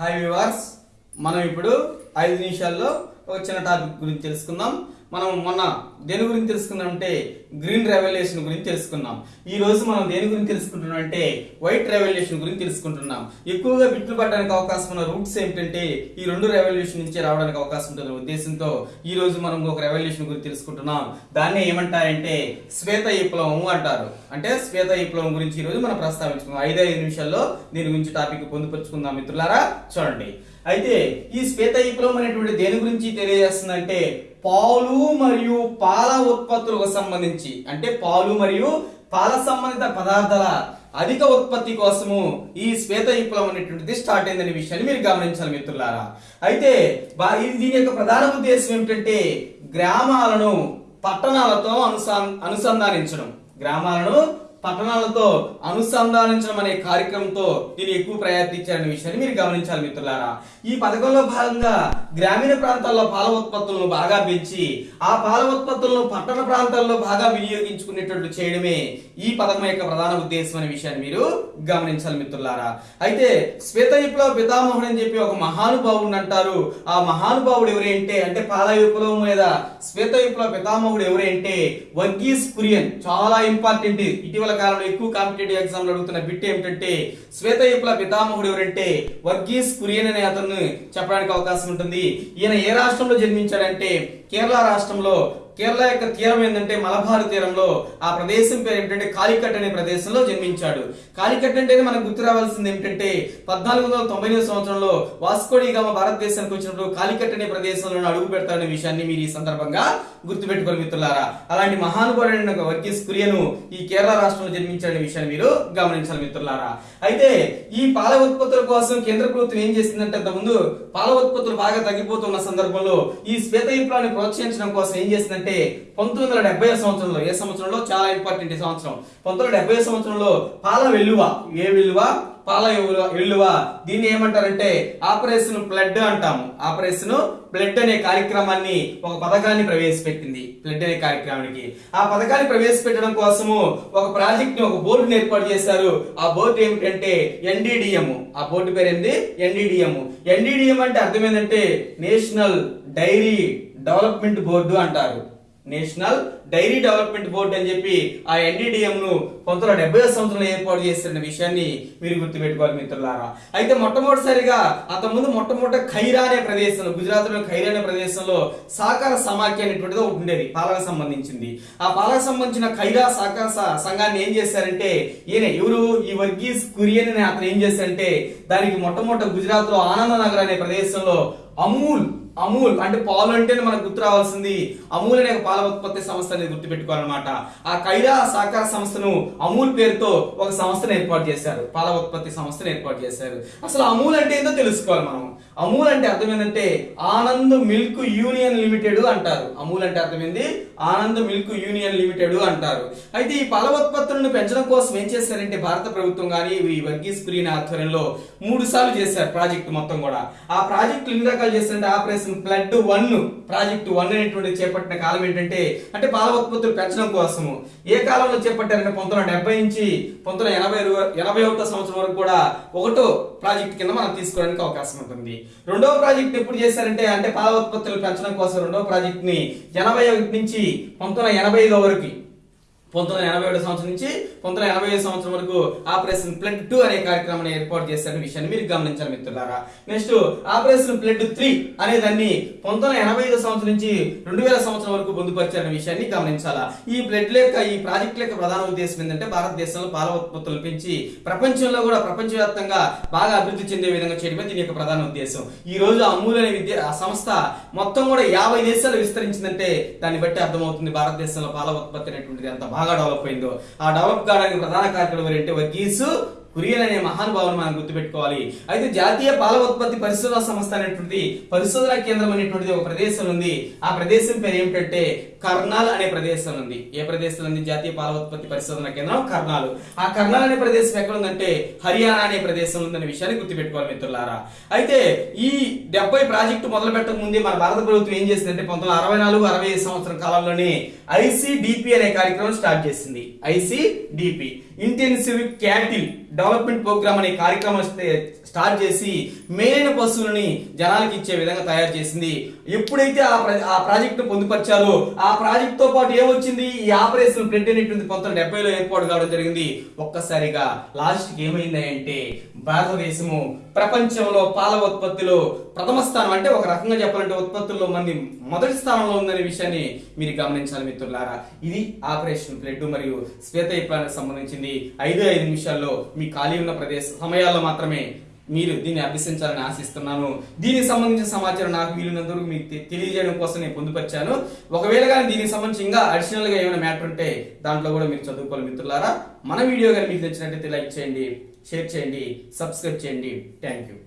Hi viewers మనం ఇప్పుడు ఐదు నిమిషాల్లో ఒక చిన్న టాపిక్ గురించి తెలుసుకుందాం. మనం మొన్న దేని గురించి తెలుసుకున్నామంటే అంటే గ్రీన్ రెవల్యూషన్ గురించి తెలుసుకున్నాం. ఈ రోజు మనం దేని గురించి తెలుసుకుంటున్నాం అంటే వైట్ రెవల్యూషన్ గురించి తెలుసుకుంటున్నాం. ఎక్కువగా బిట్లు పడడానికి అవకాశం ఉన్న రూట్స్ ఏమిటంటే ఈ రెండు రెవల్యూషన్ నుంచి రావడానికి అవకాశం ఉంటుంది ఉద్దేశంతో ఈ రోజు మనం ఒక రెవల్యూషన్ గురించి తెలుసుకుంటున్నాం. దాన్ని ఏమంటారంటే శ్వేత విప్లవం అంటారు. అంటే శ్వేత విప్లవం గురించి ఈ రోజు మనం ప్రస్తావించుకున్నాం ఐదు ఐదు నిమిషాల్లో దీని గురించి టాపిక్ పొందుపరుచుకుందాం మిత్రులారా. చూడండి. అయితే ఈ శ్వేత విప్లవం అనేటువంటి దేని గురించి తెలియజేస్తుందంటే పాలు మరియు పాల ఉత్పత్తులకు సంబంధించి. అంటే పాలు మరియు పాల సంబంధిత పదార్థాల అధిక ఉత్పత్తి కోసము ఈ శ్వేత విప్లవం అనేటువంటిది స్టార్ట్ అయిందనే విషయాన్ని మీరు గమనించాలి మిత్రులారా. అయితే దీని యొక్క ప్రధాన ఉద్దేశం ఏమిటంటే గ్రామాలను పట్టణాలతో అనుసంధానించడం. గ్రామాలను పట్టణాలతో అనుసంధానించడం అనే కార్యక్రమంతో దీన్ని ఎక్కువ ప్రయత్నించారనే విషయాన్ని మీరు గమనించాలి మిత్రులారా. ఈ పథకంలో భాగంగా గ్రామీణ ప్రాంతాల్లో పాల ఉత్పత్తులను బాగా పెంచి ఆ పాల ఉత్పత్తులను పట్టణ ప్రాంతాల్లో బాగా వినియోగించుకునేటట్లు చేయడమే ఈ పథకం యొక్క ప్రధాన ఉద్దేశం అనే విషయాన్ని మీరు గమనించాలి మిత్రులారా. అయితే శ్వేత విప్లవ పితామహుడు అని చెప్పి ఒక మహానుభావుడు అంటారు. ఆ మహానుభావుడు ఎవరంటే అంటే పాల విప్లవం మీద శ్వేత విప్లవ పితామహుడు ఎవరంటే వర్గీస్ కురియన్. చాలా ఇంపార్టెంట్ ఇటీవల కాలంలో ఎక్కువ కాంపిటేటివ్ ఎగ్జామ్లు అడుగుతున్న బిట్ ఏమిటంటే శ్వేత విప్లవ పితామహుడు ఎవరంటే వర్గీస్ కురియన్ అనే అతను చెప్పడానికి అవకాశం ఉంటుంది. ఈయన ఏ రాష్ట్రంలో జన్మించాడంటే కేరళ రాష్ట్రంలో కేరళ యొక్క తీరం ఏంటంటే మలబార్ తీరంలో ఆ ప్రదేశం పేరు ఏంటంటే కాలికట్ అనే ప్రదేశంలో జన్మించాడు. కాలికట్ అంటేనే మనకు గుర్తు రావాల్సింది ఏమిటంటే పద్నాలుగు వందల తొంభై ఎనిమిది సంవత్సరంలో వాస్కోడిగామ భారతదేశానికి వచ్చినప్పుడు కాలికట్ అనే ప్రదేశంలో అడుగు పెడతారనే విషయాన్ని మీరు ఈ సందర్భంగా గుర్తుపెట్టుకోవాలి మిత్రులారా. అలాంటి మహానుభావుడైన ఒక వర్గీస్ కురియను ఈ కేరళ రాష్ట్రంలో జన్మించాడనే విషయాన్ని మీరు గమనించాలి మిత్రులారా. అయితే ఈ పాల ఉత్పత్తుల కోసం కేంద్ర ప్రభుత్వం ఏం చేసిందంటే అంతకుముందు పాల ఉత్పత్తులు బాగా తగ్గిపోతున్న సందర్భంలో ఈ శ్వేత విప్లవాన్ని ప్రోత్సహించడం కోసం ఏం చేసిందంటే పంతొమ్మిది వందల డెబ్బై సంవత్సరంలో ఏ సంవత్సరంలో? చాలా ఇంపార్టెంట్ ఈ సంవత్సరం. పంతొమ్మిది వందల డెబ్బై సంవత్సరంలో పాల వెల్లువ. ఏ వెల్లువ? పాల ఎల్లువ దీన్ని ఏమంటారంటే ఆపరేషన్ బ్లడ్ అంటాము. ఆపరేషన్ బ్లడ్ అనే కార్యక్రమాన్ని ఒక పథకాన్ని ప్రవేశపెట్టింది. బ్లడ్ అనే కార్యక్రమానికి. ఆ పథకాన్ని ప్రవేశపెట్టడం కోసము ఒక ప్రాజెక్ట్ని ఒక బోర్డుని ఏర్పాటు చేశారు. ఆ బోర్డు ఏమిటంటే ఎన్డీడిఎం. ఆ బోర్డు పేరు ఏంది ఎన్డీడిఎం. ఎన్డీడిఎం అంటే అర్థం ఏంటంటే నేషనల్ డైరీ డెవలప్మెంట్ బోర్డు అంటారు. నేషనల్ డైరీ డెవలప్మెంట్ బోర్డు అని చెప్పి ఆ ఎన్డీడీఎం ను పంతొమ్మిది వందల డెబ్బై సంవత్సరంలో ఏర్పాటు చేసిన విషయాన్ని మీరు గుర్తుపెట్టుకోవాలి మిత్రులారా. అయితే మొట్టమొదటిసారిగా అంతకుముందు మొట్టమొదట ఖైరా అనే ప్రదేశంలో గుజరాత్లో ఖైరా అనే ప్రదేశంలో సహకార సమాఖ్య అనేటువంటిది ఒకటి ఉండేది పాలకు సంబంధించింది. ఆ పాలకు సంబంధించిన ఖైరా సహకార సంఘాన్ని ఏం చేశారంటే ఈయన ఎవరు? ఈ వర్గీస్ కురియన్ అనే అతను ఏం చేశారంటే దానికి మొట్టమొదటి గుజరాత్లో ఆనంద నగర్ అనే ప్రదేశంలో అమూల్ అమూల్ అంటే పాలు అంటేనే మనకు గుర్తు రావాల్సింది. అమూల్ అనే పాల ఉత్పత్తి సంస్థ అనేది గుర్తుపెట్టుకోవాలన్నమాట. ఆ కైరా సహకార సంస్థను అమూల్ పేరుతో ఒక సంస్థను ఏర్పాటు చేశారు. పాల ఉత్పత్తి సంస్థను ఏర్పాటు చేశారు. అసలు అమూల్ అంటే ఏందో తెలుసుకోవాలి మనం. అమూల్ అంటే అర్థం ఏంటంటే ఆనంద్ మిల్క్ యూనియన్ లిమిటెడ్ అంటారు. అమూల్ అంటే అర్థం ఏంది ఆనంద్ మిల్క్ యూనియన్ లిమిటెడ్ అంటారు. అయితే ఈ పాల ఉత్పత్తులను పెంచడం కోసం ఏం చేశారంటే భారత ప్రభుత్వం కానీ ఈ వర్గీస్ కురియన్ ఆధ్వర్యంలో మూడు సార్లు చేశారు ప్రాజెక్ట్ మొత్తం కూడా. ఆ ప్రాజెక్టులు ఎన్ని రకాలు చేస్తుంటే operation flood one project one అనేటువంటి చేపట్టిన కాలం ఏంటంటే అంటే పాల ఉత్పత్తులు పెంచడం కోసము. ఏ కాలంలో చేపట్టారంటే పంతొమ్మిది వందల డెబ్బై నుంచి పంతొమ్మిది ఎనభై ఎనభై ఒకటో సంవత్సరం వరకు కూడా ఒకటో ప్రాజెక్ట్ కింద మనం తీసుకోవడానికి అవకాశం ఉంటుంది. రెండవ ప్రాజెక్ట్ ఎప్పుడు చేశారంటే అంటే పాల ఉత్పత్తులు పెంచడం కోసం రెండవ ప్రాజెక్ట్ని ఎనభై ఒకటి నుంచి పంతొమ్మిది వందల ఎనభై ఐదో వరకు. పంతొమ్మిది ఎనభై ఏడు సంవత్సరం నుంచి పంతొమ్మిది ఎనభై ఐదు సంవత్సరం వరకు ఆపరేషన్ ప్లడ్ టూ అనే కార్యక్రమాన్ని ఏర్పాటు చేశారనే విషయాన్ని మీరు గమనించాలి మిత్రులారా. నెక్స్ట్ ఆపరేషన్ ప్లడ్ త్రీ అనే దాన్ని పంతొమ్మిది ఎనభై ఐదు సంవత్సరం నుంచి రెండు వేల సంవత్సరం వరకు పొందుపరిచారనే విషయాన్ని గమనించాలా. ఈ ప్లడ్ యొక్క ఈ ప్రాజెక్ట్ యొక్క ప్రధాన ఉద్దేశం ఏంటంటే భారతదేశంలో పాల ఉత్పత్తులు పెంచి ప్రపంచంలో కూడా ప్రపంచవ్యాప్తంగా బాగా అభివృద్ధి చెందే విధంగా చేయడమే దీని యొక్క ప్రధాన ఉద్దేశం. ఈ రోజు అమూల్ అనే విద్య ఆ సంస్థ మొత్తం కూడా యాభై దేశాలు విస్తరించిందంటే దాన్ని బట్టి అర్థమవుతుంది భారతదేశంలో పాల ఉత్పత్తి అనేటువంటిది ఎంత బాగా డెవలప్ అయిందో. ఆ డెవలప్ కావడానికి ప్రధాన కార్యక్రమం ఏంటంటే వర్గీసు కురియన్ అనే మహానుభావుని మనం గుర్తుపెట్టుకోవాలి. అయితే జాతీయ పాల ఉత్పత్తి పరిశోధన సంస్థ అనేటువంటి పరిశోధన కేంద్రం అనేటువంటిది ఒక ప్రదేశం ఉంది. ఆ ప్రదేశం పేరు ఏమిటంటే కర్నాల్ అనే ప్రదేశం ఉంది. ఏ ప్రదేశం ఉంది? జాతీయ పాల ఉత్పత్తి పరిశోధన కేంద్రం కర్నాల్. ఆ కర్నాల్ అనే ప్రదేశం ఎక్కడ ఉందంటే హర్యానా అనే ప్రదేశం ఉందనే విషయాన్ని గుర్తుపెట్టుకోవాలి మిత్రులారా. అయితే ఈ డెబ్బై ప్రాజెక్టు మొదలు పెట్టక ముందే మన భారత ప్రభుత్వం ఏం చేసిందంటే పంతొమ్మిది అరవై నాలుగు అరవై ఐదు సంవత్సరం కాలంలోనే ఐసిడిపి అనే కార్యక్రమం స్టార్ట్ చేసింది. ICDP intensive cattle development programme అనే కార్యక్రమం స్టార్ట్ చేసి మేలైన పశువులని జనాలకి ఇచ్చే విధంగా తయారు చేసింది. ఎప్పుడైతే ఆ ఆ ప్రాజెక్ట్ పొందుపరిచారో ఆ ప్రాజెక్ట్తో పాటు ఏమొచ్చింది? ఈ ఆపరేషన్ ప్రింట్ అనేటువంటి పంతొమ్మిది డెబ్బైలో ఏర్పాటు కావడం జరిగింది. ఒక్కసారిగా లాస్ట్కి ఏమైంది అంటే భారతదేశము ప్రపంచంలో పాల ఉత్పత్తిలో ప్రథమ స్థానం అంటే ఒక రకంగా చెప్పాలంటే ఉత్పత్తుల్లో మంది మొదటి స్థానంలో ఉందనే విషయాన్ని మీరు గమనించాలి మిత్రులారా. ఇది ఆపరేషన్ బ్లడ్ మరియు శ్వేత విప్లవానికి సంబంధించింది. ఐదు ఐదు నిమిషాల్లో మీ ఖాళీ ఉన్న ప్రదేశ సమయాల్లో మాత్రమే మీరు దీన్ని అభ్యసించాలని ఆశిస్తున్నాను. దీనికి సంబంధించిన సమాచారం నాకు వీలున్నంత వరకు మీకు తెలియజేయడం కోసం నేను పొందుపరిచాను. ఒకవేళ కానీ దీనికి సంబంధించి ఇంకా అడిషనల్గా ఏమైనా మ్యాటర్ ఉంటే దాంట్లో కూడా మీరు చదువుకోవాలి మిత్రులారా. మన వీడియో కానీ మీకు నచ్చినట్లయితే లైక్ చేయండి షేర్ చేయండి సబ్స్క్రైబ్ చేయండి. Thank you